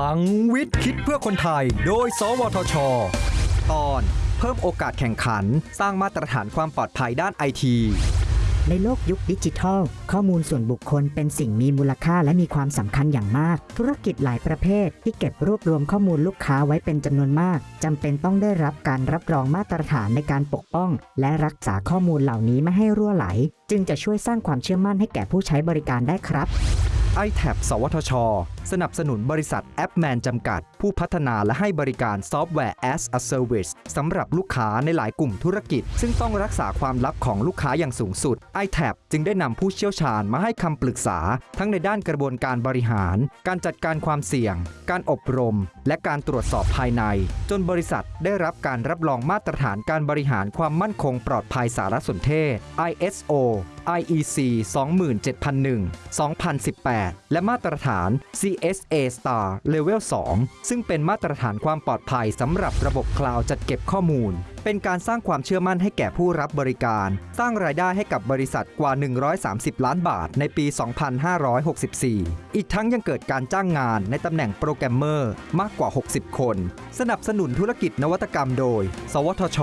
ลังวิทย์คิดเพื่อคนไทย โดย สวทช ตอน เพิ่มโอกาสแข่งขัน สร้างมาตรฐานความปลอดภัยด้านไอที ในโลกยุคดิจิทัล ข้อมูลส่วนบุคคลเป็นสิ่งมีมูลค่าและมีความสำคัญอย่างมาก ธุรกิจหลายประเภท ที่เก็บรวบรวมข้อมูลลูกค้าไว้เป็นจำนวนมากจำเป็นต้องได้รับการรับรองมาตรฐานในการปกป้อง และรักษาข้อมูลเหล่านี้ไม่ให้รั่วไหล จึงจะช่วยสร้างความเชื่อมั่นให้แก่ผู้ใช้บริการได้ครับ ITAP สวทช สนับสนุนบริษัท AppMan จำกัด ผู้พัฒนาและให้บริการซอฟต์แวร์ as a service สำหรับลูกค้าในหลายกลุ่มธุรกิจ ซึ่งต้องรักษาความลับของลูกค้าอย่างสูงสุด i t a b จึงได้นำผู้เชี่ยวชาญมาให้คำปรึกษา ทั้งในด้านกระบวนการบริหาร การจัดการความเสี่ยง การอบรม และการตรวจสอบภายใน จนบริษัทได้รับการรับรองมาตรฐานการบริหารความมั่นคงปลอดภัยสารสนเทศ ISO IEC 27001 2018 และมาตรฐาน CSA Star Level 2 ซึ่งเป็นมาตรฐานความปลอดภัยสำหรับระบบคลาวด์จัดเก็บข้อมูล เป็นการสร้างความเชื่อมั่นให้แก่ผู้รับบริการ สร้างรายได้ให้กับบริษัทกว่า 130 ล้านบาทในปี 2564 อีกทั้งยังเกิดการจ้างงานในตำแหน่งโปรแกรมเมอร์มากกว่า 60 คน สนับสนุนธุรกิจนวัตกรรมโดย สวทช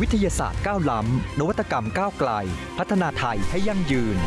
วิทยาศาสตร์ก้าวล้ำ นวัตกรรมก้าวไกล พัฒนาไทยให้ยั่งยืน